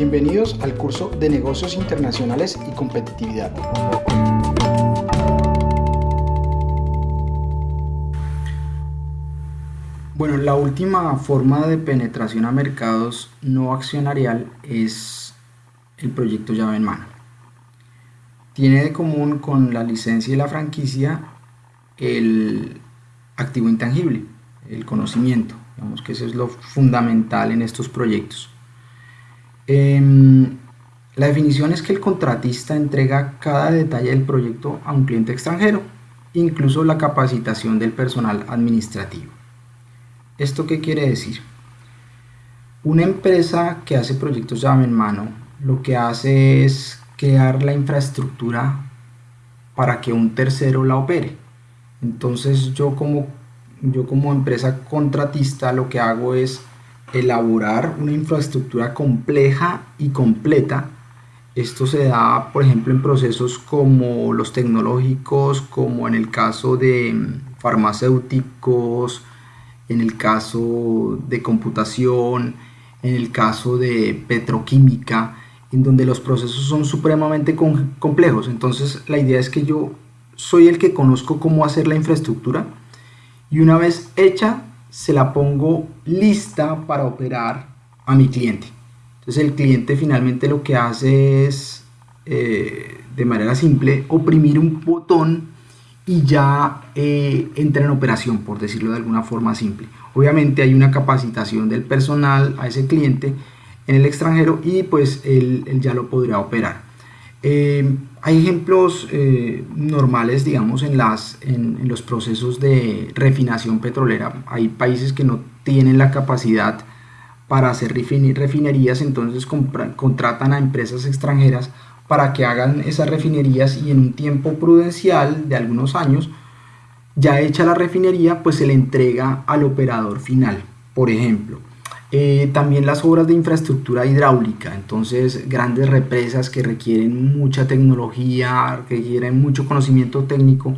Bienvenidos al curso de Negocios Internacionales y Competitividad. Bueno, la última forma de penetración a mercados no accionarial es el proyecto llave en mano. Tiene de común con la licencia y la franquicia el activo intangible, el conocimiento. Digamos que eso es lo fundamental en estos proyectos. Em, la definición es que el contratista entrega cada detalle del proyecto a un cliente extranjero, incluso la capacitación del personal administrativo. ¿Esto qué quiere decir? Una empresa que hace proyectos llave en mano lo que hace es crear la infraestructura para que un tercero la opere. Entonces yo como, yo como empresa contratista lo que hago es elaborar una infraestructura compleja y completa. Esto se da, por ejemplo, en procesos como los tecnológicos, como en el caso de mm, farmacéuticos, en el caso de computación, en el caso de petroquímica, en donde los procesos son supremamente complejos. Entonces la idea es que yo soy el que conozco cómo hacer la infraestructura y una vez hecha se la pongo lista para operar a mi cliente. Entonces el cliente finalmente lo que hace es, eh, de manera simple, oprimir un botón y ya eh, entra en operación, por decirlo de alguna forma simple. Obviamente hay una capacitación del personal a ese cliente en el extranjero y pues él, ya lo podría operar. Eh, hay ejemplos eh, normales, digamos, en, los procesos de refinación petrolera. Hay países que no tienen la capacidad para hacer refinerías, entonces contratan a empresas extranjeras para que hagan esas refinerías y en un tiempo prudencial de algunos años, ya hecha la refinería, pues se le entrega al operador final. Por ejemplo, eh, también las obras de infraestructura hidráulica, entonces grandes represas que requieren mucha tecnología, que requieren mucho conocimiento técnico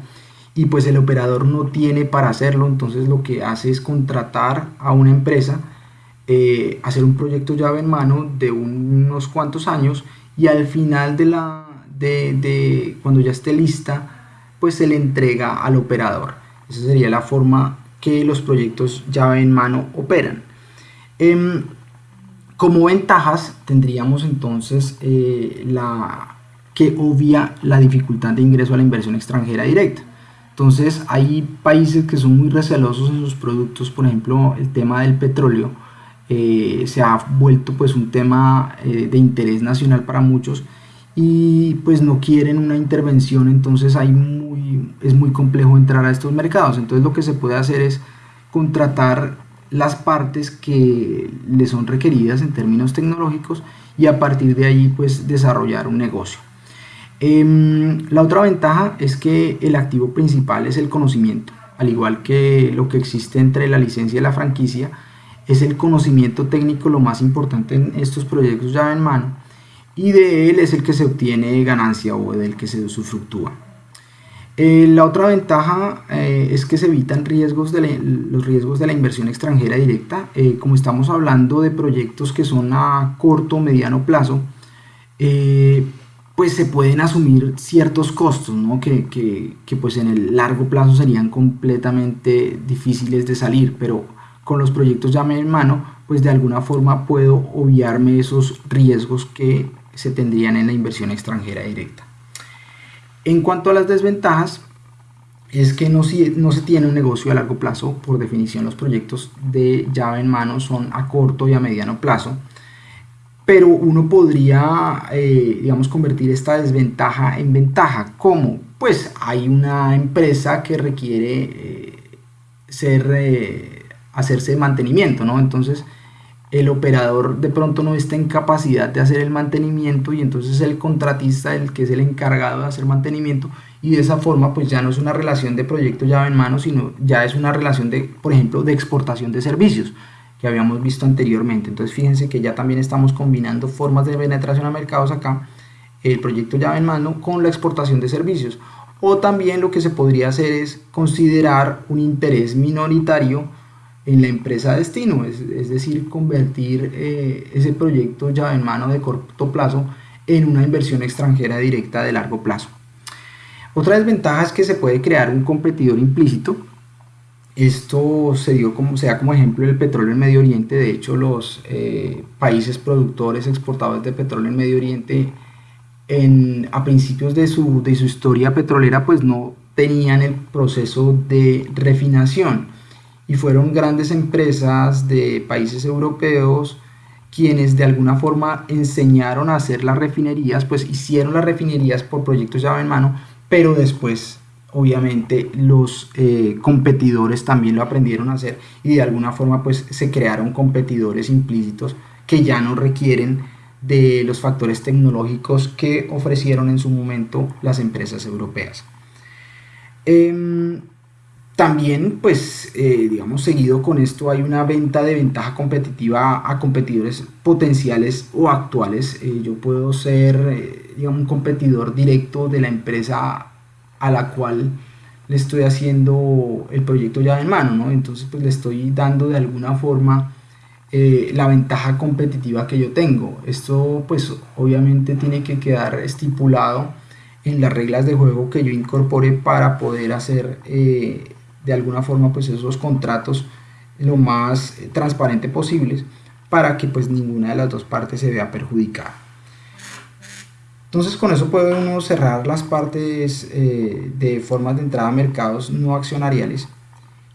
y pues el operador no tiene para hacerlo, entonces lo que hace es contratar a una empresa, eh, hacer un proyecto llave en mano de unos cuantos años y al final de la, de, de cuando ya esté lista, pues se le entrega al operador. Esa sería la forma que los proyectos llave en mano operan. Em, como ventajas tendríamos entonces eh, la que obvia la dificultad de ingreso a la inversión extranjera directa. Entonces hay países que son muy recelosos en sus productos, por ejemplo el tema del petróleo eh, se ha vuelto pues un tema eh, de interés nacional para muchos y pues no quieren una intervención, entonces hay muy, es muy complejo entrar a estos mercados. Entonces lo que se puede hacer es contratar las partes que le son requeridas en términos tecnológicos y a partir de ahí pues desarrollar un negocio. Em, la otra ventaja es que el activo principal es el conocimiento, al igual que lo que existe entre la licencia y la franquicia, es el conocimiento técnico lo más importante en estos proyectos llave en mano y de él es el que se obtiene ganancia o del que se usufructúa. Eh, la otra ventaja eh, es que se evitan riesgos de los riesgos de la inversión extranjera directa. Eh, como estamos hablando de proyectos que son a corto o mediano plazo, pues se pueden asumir ciertos costos ¿no? que, que, que, pues en el largo plazo serían completamente difíciles de salir, pero con los proyectos ya en mano, pues de alguna forma puedo obviarme esos riesgos que se tendrían en la inversión extranjera directa. En cuanto a las desventajas, es que no, se tiene un negocio a largo plazo, por definición los proyectos de llave en mano son a corto y a mediano plazo, pero uno podría, eh, digamos, convertir esta desventaja en ventaja. ¿Cómo? Pues hay una empresa que requiere eh, ser, eh, hacerse mantenimiento, ¿no? Entonces, el operador de pronto no está en capacidad de hacer el mantenimiento y entonces el contratista el que es el encargado de hacer mantenimiento y de esa forma pues ya no es una relación de proyecto llave en mano sino ya es una relación de por ejemplo de exportación de servicios que habíamos visto anteriormente. Entonces fíjense que ya también estamos combinando formas de penetración a mercados acá el proyecto llave en mano con la exportación de servicios. O también lo que se podría hacer es considerar un interés minoritario en la empresa destino, es, es decir, convertir eh, ese proyecto llave en mano de corto plazo en una inversión extranjera directa de largo plazo. Otra desventaja es que se puede crear un competidor implícito. Esto se dio como, sea como ejemplo el petróleo en Medio Oriente. De hecho, los eh, países productores, exportadores de petróleo en Medio Oriente, en, a principios de su, de su historia petrolera, pues no tenían el proceso de refinación y fueron grandes empresas de países europeos quienes de alguna forma enseñaron a hacer las refinerías, pues hicieron las refinerías por proyectos llave en mano, pero después obviamente los eh, competidores también lo aprendieron a hacer y de alguna forma pues se crearon competidores implícitos que ya no requieren de los factores tecnológicos que ofrecieron en su momento las empresas europeas. Em, también, pues, eh, digamos, seguido con esto hay una venta de ventaja competitiva a competidores potenciales o actuales. Eh, yo puedo ser, eh, digamos, un competidor directo de la empresa a la cual le estoy haciendo el proyecto ya en mano, ¿no? Entonces, pues le estoy dando de alguna forma la ventaja competitiva que yo tengo. Esto, pues, obviamente tiene que quedar estipulado en las reglas de juego que yo incorpore para poder hacer de alguna forma pues esos contratos lo más eh, transparente posibles para que pues ninguna de las dos partes se vea perjudicada. Entonces con eso podemos cerrar las partes eh, de formas de entrada a mercados no accionariales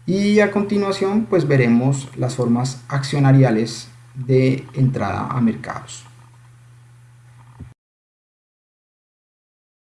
y a continuación pues veremos las formas accionariales de entrada a mercados.